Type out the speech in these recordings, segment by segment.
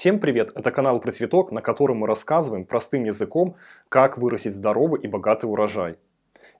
Всем привет! Это канал про цветок, на котором мы рассказываем простым языком, как вырастить здоровый и богатый урожай.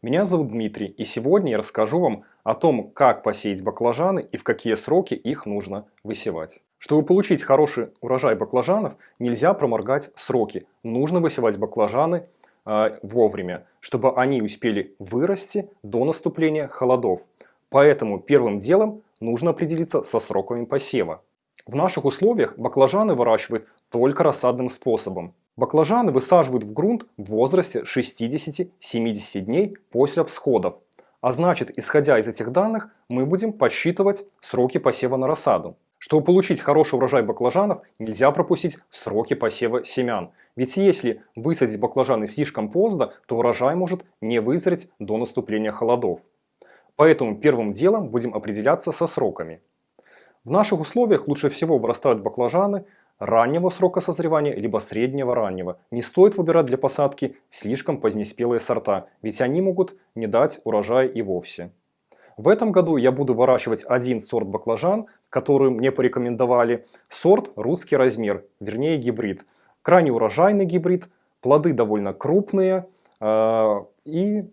Меня зовут Дмитрий, и сегодня я расскажу вам о том, как посеять баклажаны и в какие сроки их нужно высевать. Чтобы получить хороший урожай баклажанов, нельзя проморгать сроки. Нужно высевать баклажаны э, вовремя, чтобы они успели вырасти до наступления холодов. Поэтому первым делом нужно определиться со сроками посева. В наших условиях баклажаны выращивают только рассадным способом. Баклажаны высаживают в грунт в возрасте 60-70 дней после всходов. А значит, исходя из этих данных, мы будем подсчитывать сроки посева на рассаду. Чтобы получить хороший урожай баклажанов, нельзя пропустить сроки посева семян. Ведь если высадить баклажаны слишком поздно, то урожай может не вызреть до наступления холодов. Поэтому первым делом будем определяться со сроками. В наших условиях лучше всего вырастают баклажаны раннего срока созревания, либо среднего раннего. Не стоит выбирать для посадки слишком позднеспелые сорта, ведь они могут не дать урожая и вовсе. В этом году я буду выращивать один сорт баклажан, который мне порекомендовали. Сорт русский размер, вернее гибрид. Крайне урожайный гибрид, плоды довольно крупные э, и,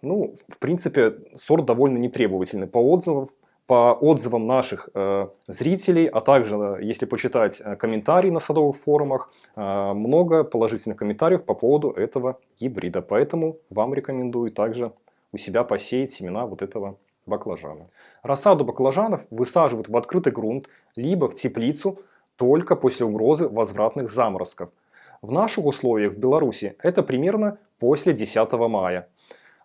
ну, в принципе, сорт довольно нетребовательный по отзывам по отзывам наших э, зрителей, а также, э, если почитать э, комментарии на садовых форумах, много положительных комментариев по поводу этого гибрида. Поэтому вам рекомендую также у себя посеять семена вот этого баклажана. Рассаду баклажанов высаживают в открытый грунт, либо в теплицу только после угрозы возвратных заморозков. В наших условиях в Беларуси это примерно после 10 мая.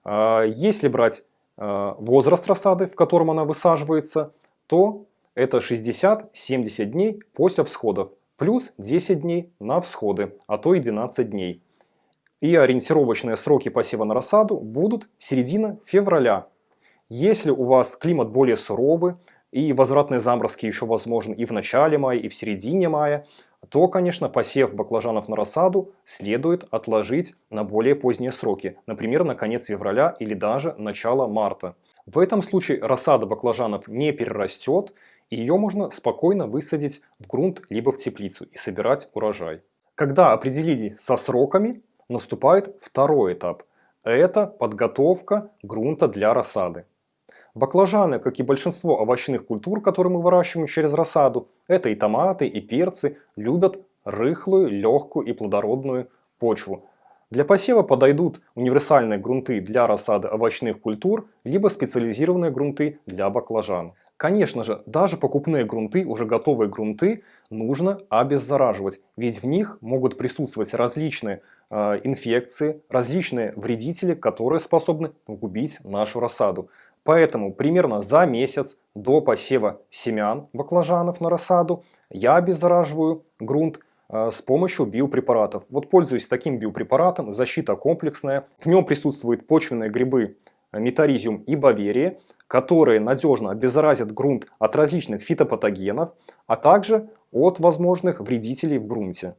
Если брать возраст рассады, в котором она высаживается, то это 60-70 дней после всходов, плюс 10 дней на всходы, а то и 12 дней. И ориентировочные сроки посева на рассаду будут середина февраля. Если у вас климат более суровый, и возвратные заморозки еще возможны и в начале мая, и в середине мая, то, конечно, посев баклажанов на рассаду следует отложить на более поздние сроки, например, на конец февраля или даже начало марта. В этом случае рассада баклажанов не перерастет, и ее можно спокойно высадить в грунт либо в теплицу и собирать урожай. Когда определили со сроками, наступает второй этап. Это подготовка грунта для рассады. Баклажаны, как и большинство овощных культур, которые мы выращиваем через рассаду, это и томаты, и перцы, любят рыхлую, легкую и плодородную почву. Для посева подойдут универсальные грунты для рассады овощных культур, либо специализированные грунты для баклажан. Конечно же, даже покупные грунты, уже готовые грунты, нужно обеззараживать, ведь в них могут присутствовать различные э, инфекции, различные вредители, которые способны погубить нашу рассаду. Поэтому примерно за месяц до посева семян баклажанов на рассаду я обеззараживаю грунт э, с помощью биопрепаратов. Вот пользуюсь таким биопрепаратом, защита комплексная. В нем присутствуют почвенные грибы метаризиум и баверия, которые надежно обеззаразят грунт от различных фитопатогенов, а также от возможных вредителей в грунте.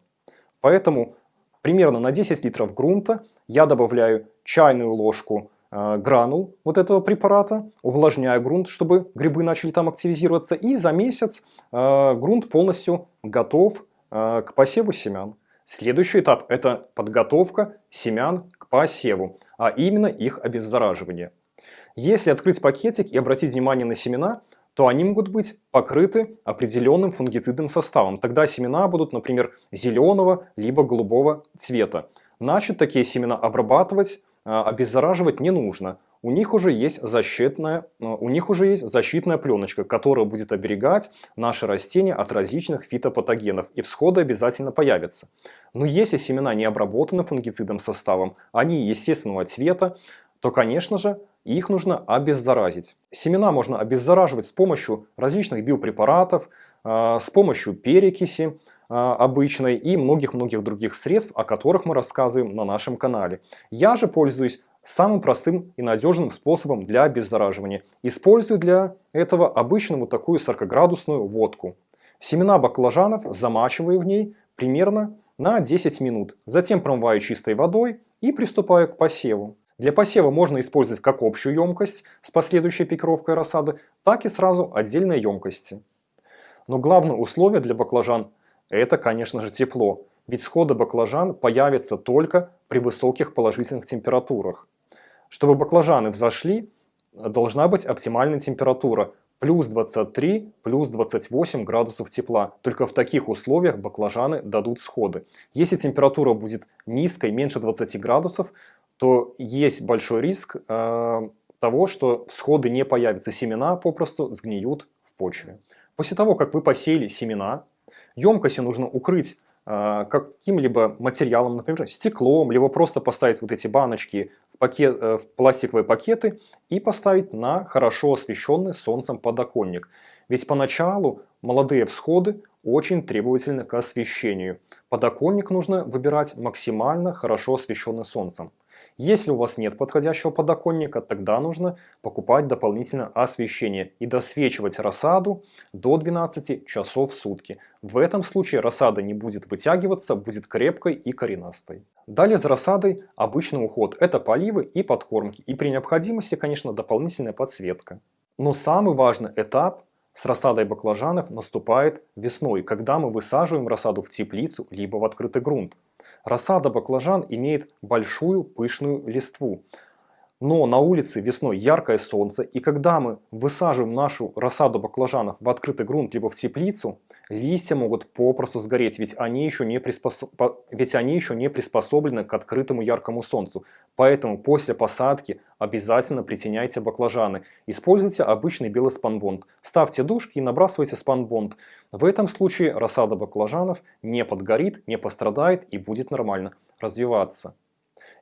Поэтому примерно на 10 литров грунта я добавляю чайную ложку Э, гранул вот этого препарата, увлажняю грунт, чтобы грибы начали там активизироваться. И за месяц э, грунт полностью готов э, к посеву семян. Следующий этап – это подготовка семян к посеву, а именно их обеззараживание. Если открыть пакетик и обратить внимание на семена, то они могут быть покрыты определенным фунгицидным составом. Тогда семена будут, например, зеленого либо голубого цвета. Значит, такие семена обрабатывать обеззараживать не нужно. У них уже есть защитная, а, у них уже есть защитная пленочка, которая будет оберегать наши растения от различных фитопатогенов, и всходы обязательно появятся. Но если семена не обработаны фунгицидным составом, они естественного цвета, то, конечно же, их нужно обеззаразить. Семена можно обеззараживать с помощью различных биопрепаратов, а, с помощью перекиси, обычной и многих-многих других средств, о которых мы рассказываем на нашем канале. Я же пользуюсь самым простым и надежным способом для обеззараживания. Использую для этого обычную вот такую 40-градусную водку. Семена баклажанов замачиваю в ней примерно на 10 минут. Затем промываю чистой водой и приступаю к посеву. Для посева можно использовать как общую емкость с последующей пикировкой рассады, так и сразу отдельные емкости. Но главное условие для баклажан Это, конечно же, тепло, ведь сходы баклажан появятся только при высоких положительных температурах. Чтобы баклажаны взошли, должна быть оптимальная температура плюс 23, плюс 28 градусов тепла. Только в таких условиях баклажаны дадут сходы. Если температура будет низкой, меньше 20 градусов, то есть большой риск э, того, что всходы не появятся, семена попросту сгниют в почве. После того, как вы посеяли семена, емкости нужно укрыть э, каким-либо материалом, например, стеклом, либо просто поставить вот эти баночки в, пакет, э, в пластиковые пакеты и поставить на хорошо освещенный солнцем подоконник. Ведь поначалу молодые всходы очень требовательны к освещению. Подоконник нужно выбирать максимально хорошо освещенный солнцем. Если у вас нет подходящего подоконника, тогда нужно покупать дополнительное освещение и досвечивать рассаду до 12 часов в сутки. В этом случае рассада не будет вытягиваться, будет крепкой и коренастой. Далее за рассадой обычный уход. Это поливы и подкормки. И при необходимости, конечно, дополнительная подсветка. Но самый важный этап с рассадой баклажанов наступает весной, когда мы высаживаем рассаду в теплицу либо в открытый грунт. Рассада баклажан имеет большую пышную листву. Но на улице весной яркое солнце, и когда мы высаживаем нашу рассаду баклажанов в открытый грунт либо в теплицу, листья могут попросту сгореть, ведь они еще не, приспособ... ведь они еще не приспособлены к открытому яркому солнцу. Поэтому после посадки обязательно притеняйте баклажаны. Используйте обычный белый спанбонд. Ставьте дужки и набрасывайте спанбонд. В этом случае рассада баклажанов не подгорит, не пострадает и будет нормально развиваться.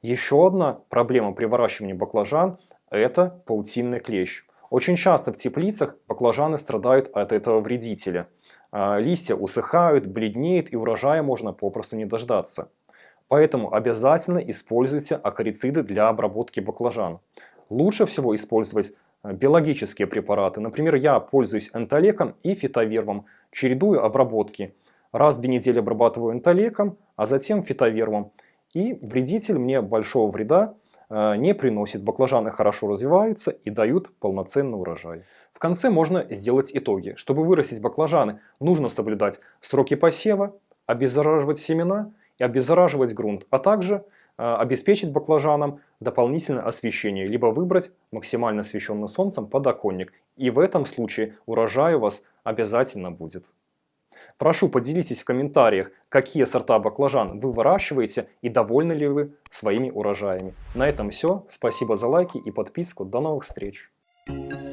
Еще одна проблема при выращивании баклажан – это паутинный клещ. Очень часто в теплицах баклажаны страдают от этого вредителя. А, листья усыхают, бледнеют и урожая можно попросту не дождаться. Поэтому обязательно используйте акарициды для обработки баклажан. Лучше всего использовать а, биологические препараты. Например, я пользуюсь энтолеком и фитовервом, чередую обработки. Раз в две недели обрабатываю энтолеком, а затем фитовервом. И вредитель мне большого вреда не приносит. Баклажаны хорошо развиваются и дают полноценный урожай. В конце можно сделать итоги. Чтобы вырастить баклажаны, нужно соблюдать сроки посева, обеззараживать семена и обеззараживать грунт, а также э, обеспечить баклажанам дополнительное освещение, либо выбрать максимально освещенный солнцем подоконник. И в этом случае урожай у вас обязательно будет. Прошу поделитесь в комментариях, какие сорта баклажан вы выращиваете и довольны ли вы своими урожаями. На этом все. Спасибо за лайки и подписку. До новых встреч! Thank you.